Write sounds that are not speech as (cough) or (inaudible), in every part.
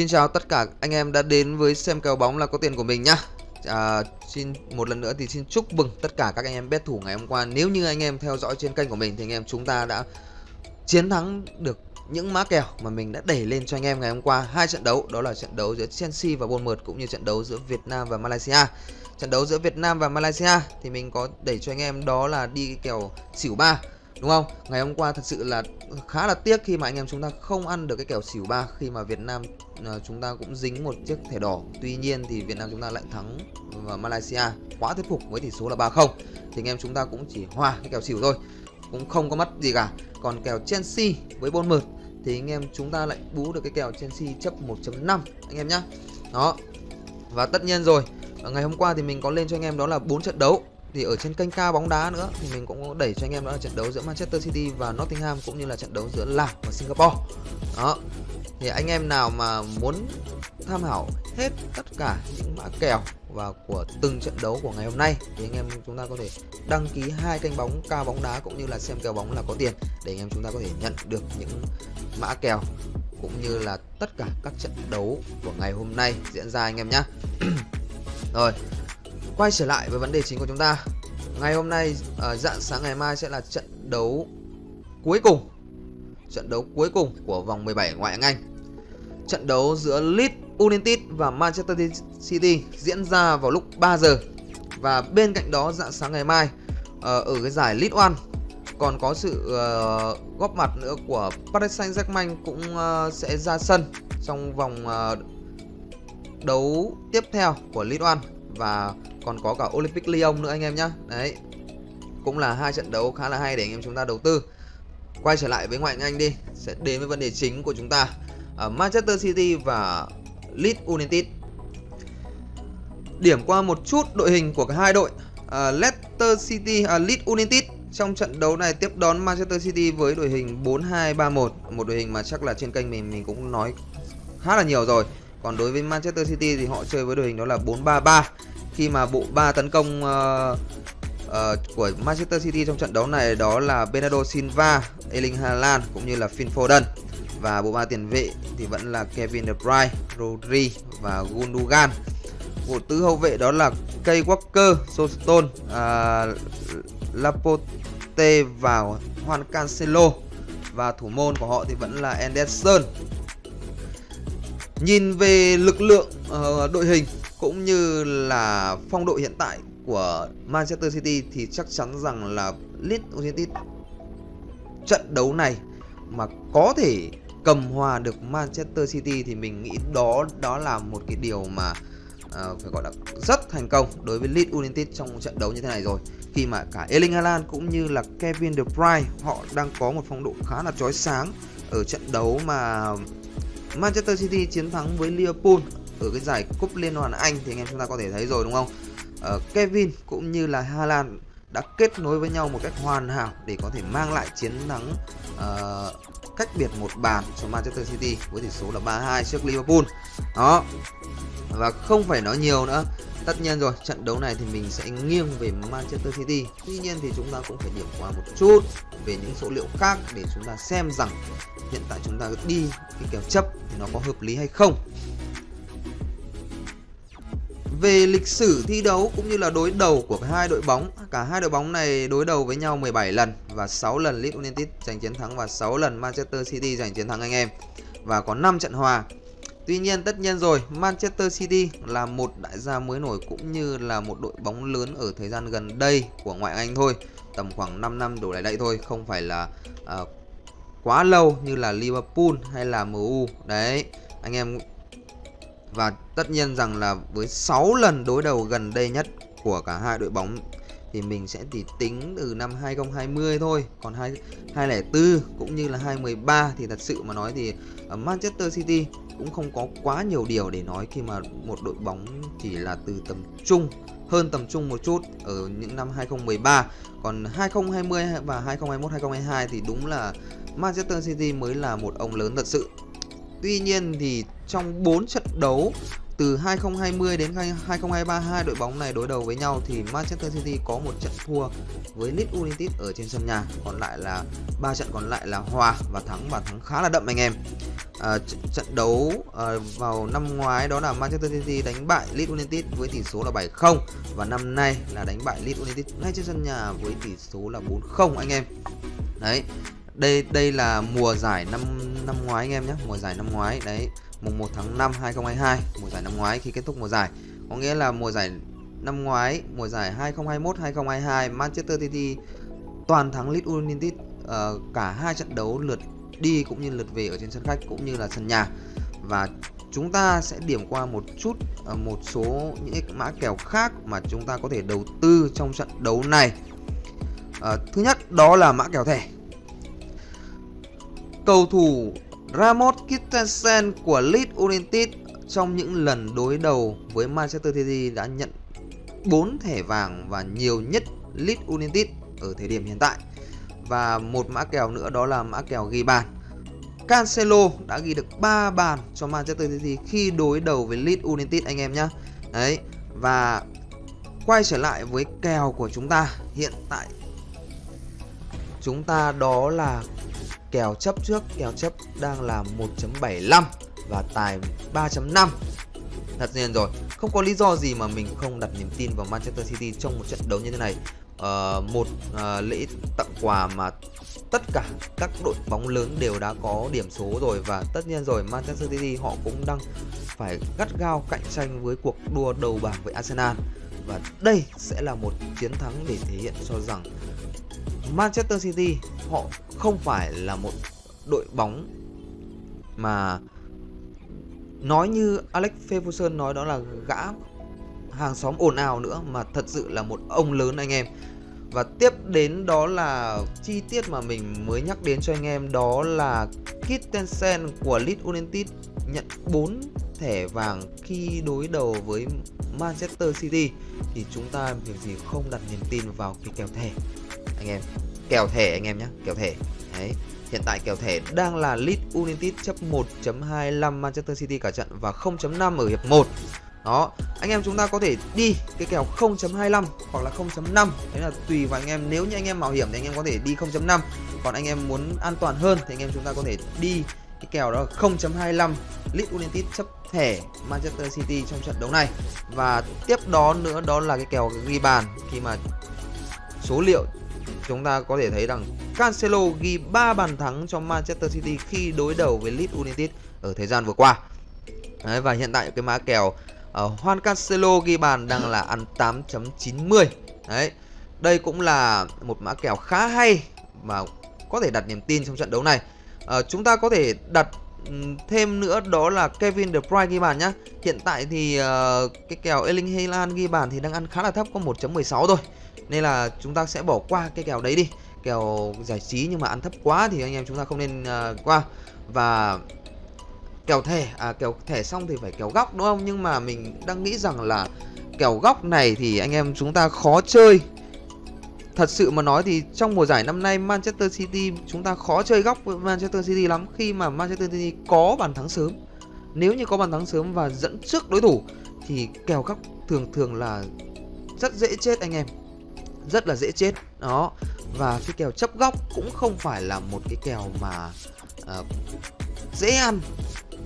Xin chào tất cả anh em đã đến với xem kèo bóng là có tiền của mình nhá. À, Xin một lần nữa thì xin chúc mừng tất cả các anh em bet thủ ngày hôm qua. Nếu như anh em theo dõi trên kênh của mình thì anh em chúng ta đã chiến thắng được những mã kèo mà mình đã đẩy lên cho anh em ngày hôm qua. Hai trận đấu đó là trận đấu giữa Chelsea và Bournemouth cũng như trận đấu giữa Việt Nam và Malaysia. Trận đấu giữa Việt Nam và Malaysia thì mình có đẩy cho anh em đó là đi kèo xỉu 3 đúng không? Ngày hôm qua thật sự là khá là tiếc khi mà anh em chúng ta không ăn được cái kèo xỉu 3 khi mà Việt Nam ờ, chúng ta cũng dính một chiếc thẻ đỏ. Tuy nhiên thì Việt Nam chúng ta lại thắng và Malaysia quá thuyết phục với tỷ số là 3-0 thì anh em chúng ta cũng chỉ hòa cái kèo xỉu thôi, cũng không có mất gì cả. Còn kèo Chelsea với Bournemouth thì anh em chúng ta lại bú được cái kèo Chelsea chấp 1.5 anh em nhá. Đó, và tất nhiên rồi, ngày hôm qua thì mình có lên cho anh em đó là bốn trận đấu thì ở trên kênh cao bóng đá nữa, thì mình cũng đẩy cho anh em đó là trận đấu giữa Manchester City và Nottingham cũng như là trận đấu giữa Lào và Singapore. Đó. Thì anh em nào mà muốn tham khảo hết tất cả những mã kèo và của từng trận đấu của ngày hôm nay, thì anh em chúng ta có thể đăng ký hai kênh bóng cao bóng đá cũng như là xem kèo bóng là có tiền để anh em chúng ta có thể nhận được những mã kèo cũng như là tất cả các trận đấu của ngày hôm nay diễn ra anh em nhé (clears throat) rồi quay trở lại với vấn đề chính của chúng ta. Ngày hôm nay ở dạng sáng ngày mai sẽ là trận đấu cuối cùng. Trận đấu cuối cùng của vòng 17 ngoại hạng Anh. Trận đấu giữa Leeds United và Manchester City diễn ra vào lúc 3 giờ. Và bên cạnh đó dạng sáng ngày mai ờ, ở cái giải League One còn có sự uh, góp mặt nữa của Paris Saint-Germain cũng uh, sẽ ra sân trong vòng uh, đấu tiếp theo của League One và còn có cả Olympic Lyon nữa anh em nhé đấy. Cũng là hai trận đấu khá là hay để anh em chúng ta đầu tư. Quay trở lại với ngoại hạng Anh đi. Sẽ đến với vấn đề chính của chúng ta. Ở Manchester City và Leeds United. Điểm qua một chút đội hình của cả hai đội. À, Leicester City à, Leeds United. Trong trận đấu này tiếp đón Manchester City với đội hình 4-2-3-1 một đội hình mà chắc là trên kênh mình mình cũng nói khá là nhiều rồi còn đối với Manchester City thì họ chơi với đội hình đó là 4-3-3 khi mà bộ ba tấn công uh, uh, của Manchester City trong trận đấu này đó là Bernardo Silva, Erling Haaland cũng như là Phil Foden và bộ ba tiền vệ thì vẫn là Kevin De Bruyne, Rodri và Gundogan. Bộ tứ hậu vệ đó là Kay Walker, Southampton, uh, Laporte và Juan Cancelo và thủ môn của họ thì vẫn là Anderson. Nhìn về lực lượng uh, đội hình cũng như là phong độ hiện tại của Manchester City thì chắc chắn rằng là Leeds United trận đấu này mà có thể cầm hòa được Manchester City thì mình nghĩ đó đó là một cái điều mà uh, phải gọi là rất thành công đối với Leeds United trong trận đấu như thế này rồi. Khi mà cả Erling Haaland cũng như là Kevin De Bruyne họ đang có một phong độ khá là chói sáng ở trận đấu mà Manchester City chiến thắng với Liverpool ở cái giải cúp liên đoàn Anh thì anh em chúng ta có thể thấy rồi đúng không? Uh, Kevin cũng như là Haaland đã kết nối với nhau một cách hoàn hảo để có thể mang lại chiến thắng uh, cách biệt một bàn cho Manchester City với tỷ số là 3-2 trước Liverpool. Đó. Và không phải nói nhiều nữa. Tất nhiên rồi, trận đấu này thì mình sẽ nghiêng về Manchester City. Tuy nhiên thì chúng ta cũng phải điểm qua một chút về những số liệu khác để chúng ta xem rằng hiện tại chúng ta đi cái kèo chấp thì nó có hợp lý hay không. Về lịch sử thi đấu cũng như là đối đầu của hai đội bóng, cả hai đội bóng này đối đầu với nhau 17 lần và 6 lần Leeds United giành chiến thắng và 6 lần Manchester City giành chiến thắng anh em. Và có 5 trận hòa. Tuy nhiên tất nhiên rồi, Manchester City là một đại gia mới nổi cũng như là một đội bóng lớn ở thời gian gần đây của ngoại Anh thôi, tầm khoảng 5 năm đổ lại đây thôi, không phải là uh, quá lâu như là Liverpool hay là MU. Đấy, anh em và tất nhiên rằng là với 6 lần đối đầu gần đây nhất của cả hai đội bóng thì mình sẽ chỉ tính từ năm 2020 thôi. Còn 2, 2004 cũng như là 2013 thì thật sự mà nói thì ở Manchester City cũng không có quá nhiều điều để nói khi mà một đội bóng chỉ là từ tầm trung hơn tầm trung một chút ở những năm 2013 còn 2020 và 2021 2022 thì đúng là Manchester City mới là một ông lớn thật sự. Tuy nhiên thì trong 4 trận đấu từ 2020 đến 2023 hai đội bóng này đối đầu với nhau thì Manchester City có một trận thua với Leeds United ở trên sân nhà. Còn lại là ba trận còn lại là hòa và thắng và thắng khá là đậm anh em. À, trận đấu à, vào năm ngoái đó là Manchester City đánh bại Leeds United với tỷ số là 7-0 và năm nay là đánh bại Leeds United ngay trên sân nhà với tỷ số là 4-0 anh em. Đấy đây đây là mùa giải năm năm ngoái anh em nhé mùa giải năm ngoái đấy mùng 1 tháng 5 2022 mùa giải năm ngoái khi kết thúc mùa giải. Có nghĩa là mùa giải năm ngoái mùa giải 2021 2022 Manchester City toàn thắng Leeds United uh, cả hai trận đấu lượt đi cũng như lượt về ở trên sân khách cũng như là sân nhà. Và chúng ta sẽ điểm qua một chút uh, một số những mã kèo khác mà chúng ta có thể đầu tư trong trận đấu này. Uh, thứ nhất đó là mã kèo thẻ cầu thủ Ramos Kittensen của Leeds United trong những lần đối đầu với Manchester City đã nhận 4 thẻ vàng và nhiều nhất Leeds United ở thời điểm hiện tại. Và một mã kèo nữa đó là mã kèo ghi bàn. Cancelo đã ghi được 3 bàn cho Manchester City khi đối đầu với Leeds United, anh em nhé. Đấy. Và quay trở lại với kèo của chúng ta hiện tại, chúng ta đó là kèo chấp trước kèo chấp đang là 1.75 và tài 3.5 thật nhiên rồi không có lý do gì mà mình không đặt niềm tin vào Manchester City trong một trận đấu như thế này. Uh, một uh, lễ tặng quà mà tất cả các đội bóng lớn đều đã có điểm số rồi và tất nhiên rồi Manchester City họ cũng đang phải gắt gao cạnh tranh với cuộc đua đầu bảng với Arsenal. Và đây sẽ là một chiến thắng để thể hiện cho rằng Manchester City, họ không phải là một đội bóng mà nói như Alex Ferguson nói đó là gã hàng xóm ồn ào nữa, mà thật sự là một ông lớn anh em. Và tiếp đến đó là chi tiết mà mình mới nhắc đến cho anh em, đó là Kittensen của Leeds United nhận 4 thẻ vàng khi đối đầu với Manchester City. Thì chúng ta việc gì không đặt niềm tin vào cái kèo thẻ anh em, kèo thẻ anh em nhé kèo thẻ. Đấy, hiện tại kèo thẻ đang là Leeds United chấp 1.25 Manchester City cả trận và 0.5 ở hiệp 1 đó, anh em chúng ta có thể đi cái kèo 0.25 hoặc là 0.5 đấy là tùy vào anh em, nếu như anh em mạo hiểm thì anh em có thể đi 0.5 còn anh em muốn an toàn hơn thì anh em chúng ta có thể đi cái kèo đó là 0.25 Leeds United chấp thẻ Manchester City trong trận đấu này. Và tiếp đó nữa, đó là cái kèo ghi bàn khi mà số liệu chúng ta có thể thấy rằng Cancelo ghi 3 bàn thắng cho Manchester City khi đối đầu với Leeds United ở thời gian vừa qua. Đấy, và hiện tại cái mã kèo uh, Juan Cancelo ghi bàn đang là ăn 8.90. Đấy. Đây cũng là một mã kèo khá hay mà có thể đặt niềm tin trong trận đấu này. Uh, chúng ta có thể đặt ừ, thêm nữa đó là Kevin De Bruyne ghi bàn nhá. Hiện tại thì uh, cái kèo Erling Haaland ghi bàn thì đang ăn khá là thấp có 1.16 thôi. Nên là chúng ta sẽ bỏ qua cái kèo đấy đi. Kèo giải trí nhưng mà ăn thấp quá thì anh em chúng ta không nên uh, qua. Và kèo thẻ à kèo thẻ xong thì phải kèo góc đúng không? Nhưng mà mình đang nghĩ rằng là kèo góc này thì anh em chúng ta khó chơi. Thật sự mà nói thì trong mùa giải năm nay Manchester City chúng ta khó chơi góc với Manchester City lắm khi mà Manchester City có bàn thắng sớm. Nếu như có bàn thắng sớm và dẫn trước đối thủ thì kèo góc thường thường là rất dễ chết anh em rất là dễ chết. Đó. Và cái kèo chấp góc cũng không phải là một cái kèo mà uh, dễ ăn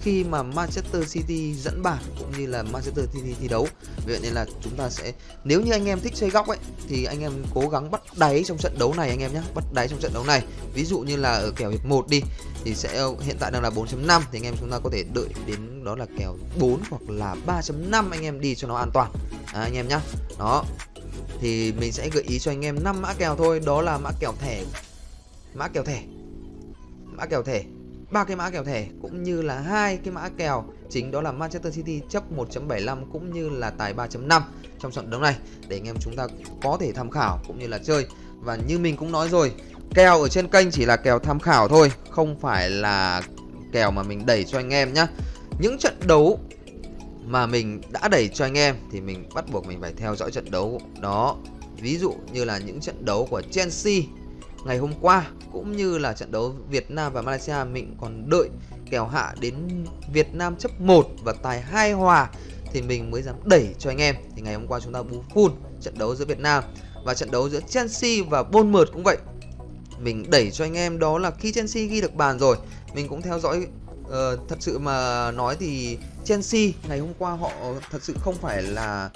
khi mà Manchester City dẫn bàn cũng như là Manchester City thi đấu. Vì vậy nên là chúng ta sẽ nếu như anh em thích chơi góc ấy thì anh em cố gắng bắt đáy trong trận đấu này anh em nhé bắt đáy trong trận đấu này. Ví dụ như là ở kèo hiệp 1 đi thì sẽ hiện tại đang là 4.5 thì anh em chúng ta có thể đợi đến đó là kèo 4 hoặc là 3.5 anh em đi cho nó an toàn. À, anh em nhé đó. Thì mình sẽ gợi ý cho anh em 5 mã kèo thôi đó là mã kèo thẻ. Mã kèo thẻ. Mã kèo thẻ ba cái mã kèo thẻ cũng như là hai cái mã kèo, chính đó là Manchester City chấp 1.75 cũng như là tài 3.5 trong trận đấu này. Để anh em chúng ta có thể tham khảo cũng như là chơi. Và như mình cũng nói rồi, kèo ở trên kênh chỉ là kèo tham khảo thôi, không phải là kèo mà mình đẩy cho anh em nhé những trận đấu mà mình đã đẩy cho anh em thì mình bắt buộc mình phải theo dõi trận đấu đó. Ví dụ như là những trận đấu của Chelsea ngày hôm qua cũng như là trận đấu Việt Nam và Malaysia mình còn đợi kèo hạ đến Việt Nam chấp 1 và tài hai hòa thì mình mới dám đẩy cho anh em. Thì ngày hôm qua chúng ta bú full trận đấu giữa Việt Nam và trận đấu giữa Chelsea và Bournemouth cũng vậy. Mình đẩy cho anh em đó là khi Chelsea ghi được bàn rồi mình cũng theo dõi uh, thật sự mà nói thì Chelsea ngày hôm qua họ thật sự không phải là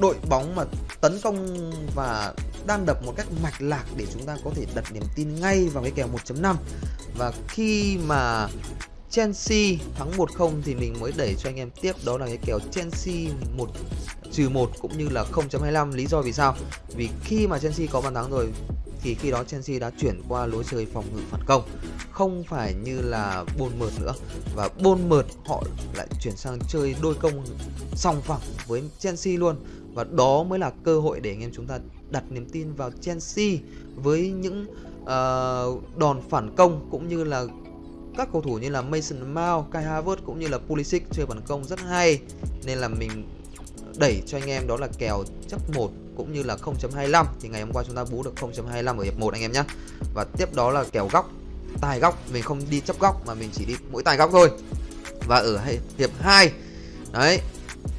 đội bóng mà tấn công và đang đập một cách mạch lạc để chúng ta có thể đặt niềm tin ngay vào cái kèo 1.5 và khi mà Chelsea thắng 1-0 thì mình mới đẩy cho anh em tiếp, đó là cái kèo Chelsea 1 trừ 1 cũng như là 0.25 lý do vì sao? Vì khi mà Chelsea có bàn thắng rồi thì khi đó Chelsea đã chuyển qua lối chơi phòng ngự phản công. Không phải như là Bournemouth nữa. Và Bournemouth họ lại chuyển sang chơi đôi công song phẳng với Chelsea luôn. Và đó mới là cơ hội để anh em chúng ta đặt niềm tin vào Chelsea với những uh, đòn phản công cũng như là các cầu thủ như là Mason Mount, Kai Havertz cũng như là Pulisic chơi phản công rất hay. Nên là mình đẩy cho anh em đó là kèo chấp 1 cũng như là 0.25 thì ngày hôm qua chúng ta bú được 0.25 ở hiệp 1 anh em nhé và tiếp đó là kèo góc, tài góc. Mình không đi chấp góc mà mình chỉ đi mỗi tài góc thôi. Và ở hiệp 2 đấy,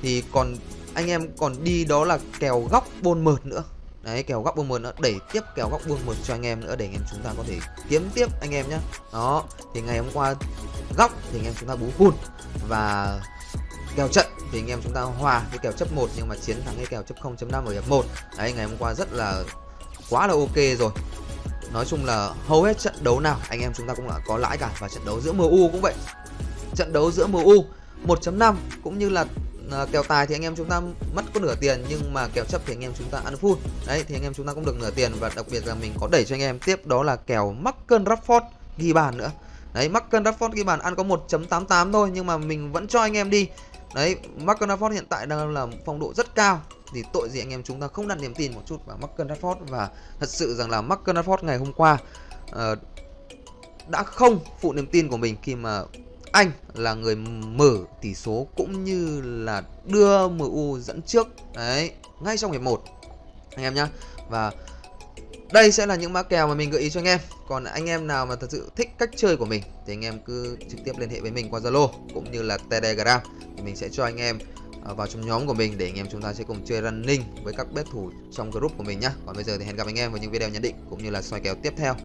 thì còn anh em còn đi đó là kèo góc bôn mượt nữa. Đấy, kèo góc bôn mượt nữa. Đẩy tiếp kèo góc bôn mượt cho anh em nữa để anh em chúng ta có thể kiếm tiếp anh em nhé đó, thì ngày hôm qua góc thì anh em chúng ta bú full. Và kèo trận. Thì anh em chúng ta hòa cái kèo chấp 1 nhưng mà chiến thắng cái kèo chấp 0.5 ở hiệp 1 đấy, ngày hôm qua rất là, quá là ok rồi. Nói chung là hầu hết trận đấu nào, anh em chúng ta cũng đã có lãi cả. Và trận đấu giữa MU cũng vậy. Trận đấu giữa MU 1.5 cũng như là à, kèo tài thì anh em chúng ta mất có nửa tiền, nhưng mà kèo chấp thì anh em chúng ta ăn full đấy, thì anh em chúng ta cũng được nửa tiền và đặc biệt là mình có đẩy cho anh em. Tiếp đó là kèo mắc cân Rafford ghi bàn nữa. Đấy, Marcus Rashford ghi bàn, ăn có 1.88 thôi, nhưng mà mình vẫn cho anh em đi đấy Marcus Rashford hiện tại đang là phong độ rất cao. Thì tội gì anh em chúng ta không đặt niềm tin một chút vào Marcus Rashford và thật sự rằng là Marcus Rashford ngày hôm qua uh, đã không phụ niềm tin của mình khi mà anh là người mở tỷ số cũng như là đưa MU dẫn trước. Đấy ngay trong hiệp 1 anh em nhá. Và đây sẽ là những mã kèo mà mình gợi ý cho anh em. Còn anh em nào mà thật sự thích cách chơi của mình, thì anh em cứ trực tiếp liên hệ với mình qua Zalo, cũng như là Telegram. Thì mình sẽ cho anh em à, vào trong nhóm của mình để anh em chúng ta sẽ cùng chơi running với các bet thủ trong group của mình nhá. Còn bây giờ thì hẹn gặp anh em vào những video nhận định, cũng như là soi kèo tiếp theo.